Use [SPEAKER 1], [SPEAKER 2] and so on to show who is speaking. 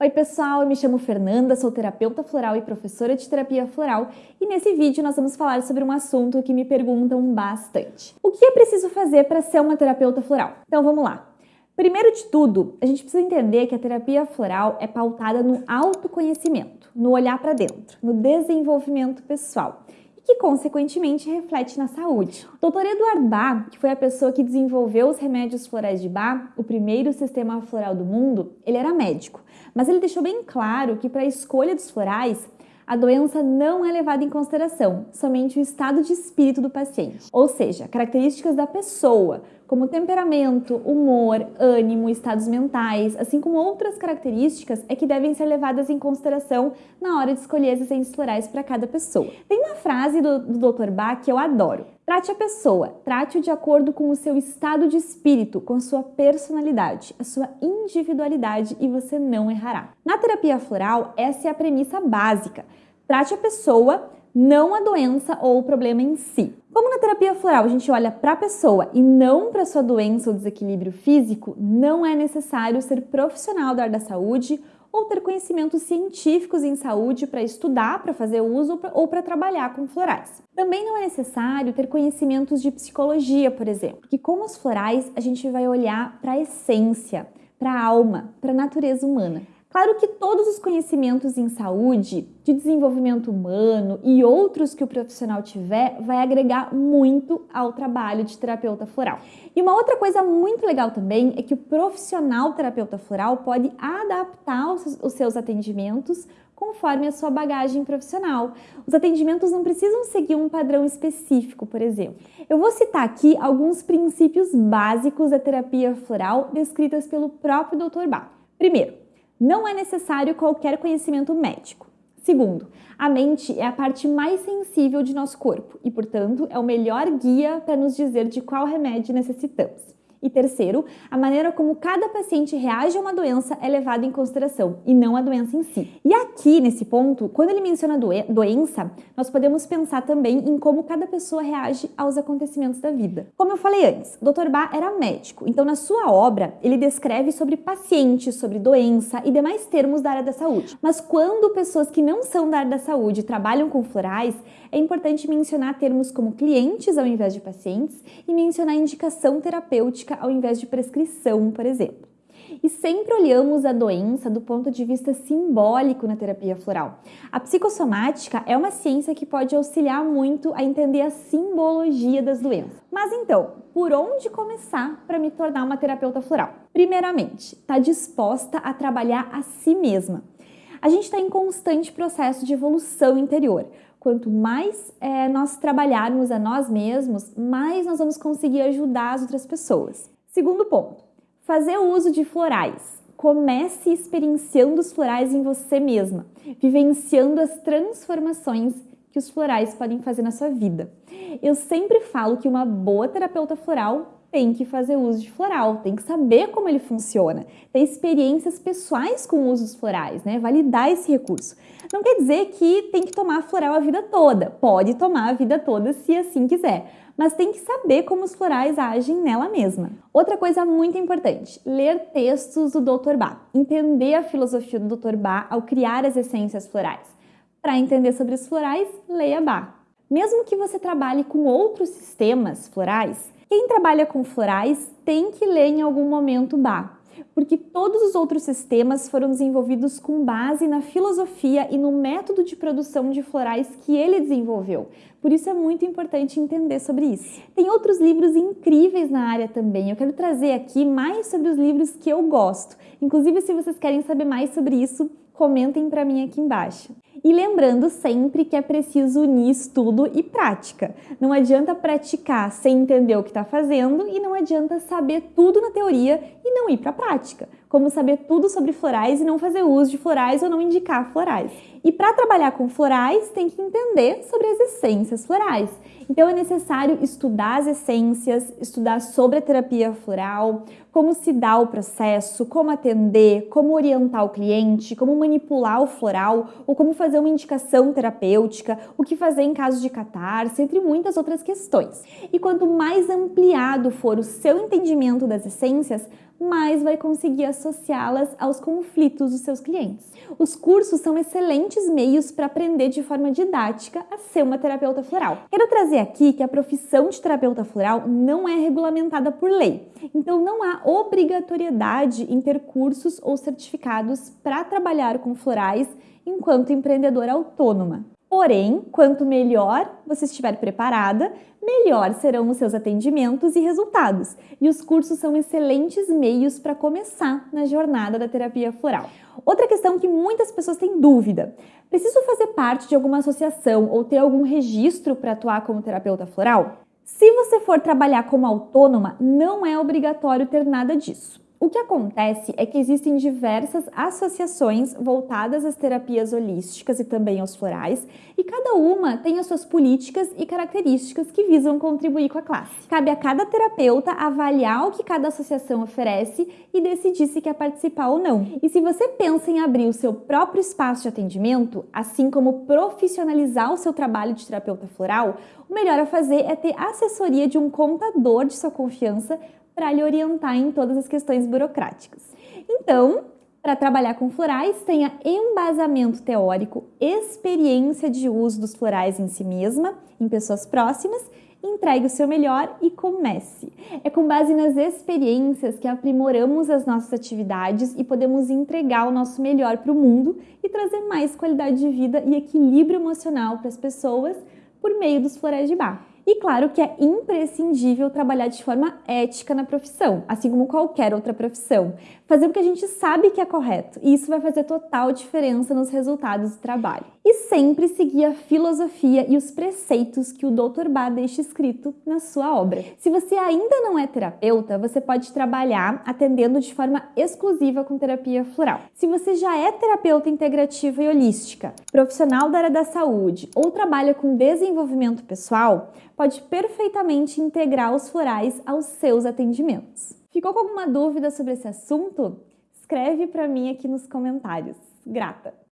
[SPEAKER 1] Oi pessoal, eu me chamo Fernanda, sou terapeuta floral e professora de terapia floral e nesse vídeo nós vamos falar sobre um assunto que me perguntam bastante. O que é preciso fazer para ser uma terapeuta floral? Então vamos lá. Primeiro de tudo, a gente precisa entender que a terapia floral é pautada no autoconhecimento, no olhar para dentro, no desenvolvimento pessoal que consequentemente reflete na saúde. O Dr. Eduard Bach, que foi a pessoa que desenvolveu os remédios florais de Bach, o primeiro sistema floral do mundo, ele era médico, mas ele deixou bem claro que para a escolha dos florais, a doença não é levada em consideração, somente o estado de espírito do paciente, ou seja, características da pessoa, como temperamento, humor, ânimo, estados mentais, assim como outras características, é que devem ser levadas em consideração na hora de escolher as essências florais para cada pessoa. Tem uma frase do, do Dr. Bach que eu adoro. Trate a pessoa, trate-o de acordo com o seu estado de espírito, com a sua personalidade, a sua individualidade e você não errará. Na terapia floral, essa é a premissa básica. Trate a pessoa, não a doença ou o problema em si. Como na terapia floral a gente olha para a pessoa e não para sua doença ou desequilíbrio físico, não é necessário ser profissional da área da saúde ou ter conhecimentos científicos em saúde para estudar, para fazer uso ou para trabalhar com florais. Também não é necessário ter conhecimentos de psicologia, por exemplo, porque com os florais a gente vai olhar para a essência, para a alma, para a natureza humana. Claro que todos os conhecimentos em saúde, de desenvolvimento humano e outros que o profissional tiver, vai agregar muito ao trabalho de terapeuta floral. E uma outra coisa muito legal também é que o profissional terapeuta floral pode adaptar os seus atendimentos conforme a sua bagagem profissional. Os atendimentos não precisam seguir um padrão específico, por exemplo. Eu vou citar aqui alguns princípios básicos da terapia floral descritas pelo próprio Dr. Bach. Primeiro, não é necessário qualquer conhecimento médico. Segundo, a mente é a parte mais sensível de nosso corpo e, portanto, é o melhor guia para nos dizer de qual remédio necessitamos. E terceiro, a maneira como cada paciente reage a uma doença é levada em consideração e não a doença em si. E aqui, nesse ponto, quando ele menciona doen doença, nós podemos pensar também em como cada pessoa reage aos acontecimentos da vida. Como eu falei antes, Dr. Bach era médico, então na sua obra ele descreve sobre pacientes, sobre doença e demais termos da área da saúde. Mas quando pessoas que não são da área da saúde trabalham com florais, é importante mencionar termos como clientes ao invés de pacientes e mencionar indicação terapêutica ao invés de prescrição, por exemplo. E sempre olhamos a doença do ponto de vista simbólico na terapia floral. A psicossomática é uma ciência que pode auxiliar muito a entender a simbologia das doenças. Mas então, por onde começar para me tornar uma terapeuta floral? Primeiramente, está disposta a trabalhar a si mesma. A gente está em constante processo de evolução interior. Quanto mais é, nós trabalharmos a nós mesmos, mais nós vamos conseguir ajudar as outras pessoas. Segundo ponto, fazer o uso de florais. Comece experienciando os florais em você mesma, vivenciando as transformações que os florais podem fazer na sua vida. Eu sempre falo que uma boa terapeuta floral tem que fazer uso de floral, tem que saber como ele funciona, ter experiências pessoais com usos florais, né? Validar esse recurso. Não quer dizer que tem que tomar floral a vida toda, pode tomar a vida toda se assim quiser, mas tem que saber como os florais agem nela mesma. Outra coisa muito importante, ler textos do Dr. Bach, entender a filosofia do Dr. Bach ao criar as essências florais. Para entender sobre os florais, leia Bach. Mesmo que você trabalhe com outros sistemas florais, quem trabalha com florais tem que ler em algum momento Bach, porque todos os outros sistemas foram desenvolvidos com base na filosofia e no método de produção de florais que ele desenvolveu. Por isso é muito importante entender sobre isso. Tem outros livros incríveis na área também. Eu quero trazer aqui mais sobre os livros que eu gosto. Inclusive, se vocês querem saber mais sobre isso, comentem para mim aqui embaixo. E lembrando sempre que é preciso unir estudo e prática. Não adianta praticar sem entender o que está fazendo e não adianta saber tudo na teoria e não ir para a prática. Como saber tudo sobre florais e não fazer uso de florais ou não indicar florais. E para trabalhar com florais, tem que entender sobre as essências florais. Então é necessário estudar as essências, estudar sobre a terapia floral, como se dá o processo, como atender, como orientar o cliente, como manipular o floral ou como fazer uma indicação terapêutica, o que fazer em caso de catarse, entre muitas outras questões. E quanto mais ampliado for o seu entendimento das essências, mais vai conseguir associá-las aos conflitos dos seus clientes. Os cursos são excelentes meios para aprender de forma didática a ser uma terapeuta floral. Quero trazer aqui que a profissão de terapeuta floral não é regulamentada por lei, então não há obrigatoriedade em ter cursos ou certificados para trabalhar com florais enquanto empreendedora autônoma. Porém, quanto melhor você estiver preparada, melhor serão os seus atendimentos e resultados. E os cursos são excelentes meios para começar na jornada da terapia floral. Outra questão que muitas pessoas têm dúvida: preciso fazer parte de alguma associação ou ter algum registro para atuar como terapeuta floral? Se você for trabalhar como autônoma, não é obrigatório ter nada disso. O que acontece é que existem diversas associações voltadas às terapias holísticas e também aos florais, e cada uma tem as suas políticas e características que visam contribuir com a classe. Cabe a cada terapeuta avaliar o que cada associação oferece e decidir se quer participar ou não. E se você pensa em abrir o seu próprio espaço de atendimento, assim como profissionalizar o seu trabalho de terapeuta floral, o melhor a fazer é ter assessoria de um contador de sua confiança para lhe orientar em todas as questões burocráticas. Então, para trabalhar com florais, tenha embasamento teórico, experiência de uso dos florais em si mesma, em pessoas próximas, entregue o seu melhor e comece. É com base nas experiências que aprimoramos as nossas atividades e podemos entregar o nosso melhor para o mundo e trazer mais qualidade de vida e equilíbrio emocional para as pessoas por meio dos florais de bar. E claro que é imprescindível trabalhar de forma ética na profissão, assim como qualquer outra profissão. Fazer o que a gente sabe que é correto, e isso vai fazer total diferença nos resultados do trabalho. E sempre seguir a filosofia e os preceitos que o Dr. Bá deixa escrito na sua obra. Se você ainda não é terapeuta, você pode trabalhar atendendo de forma exclusiva com terapia floral. Se você já é terapeuta integrativa e holística, profissional da área da saúde ou trabalha com desenvolvimento pessoal, pode perfeitamente integrar os florais aos seus atendimentos. Ficou com alguma dúvida sobre esse assunto? Escreve para mim aqui nos comentários. Grata!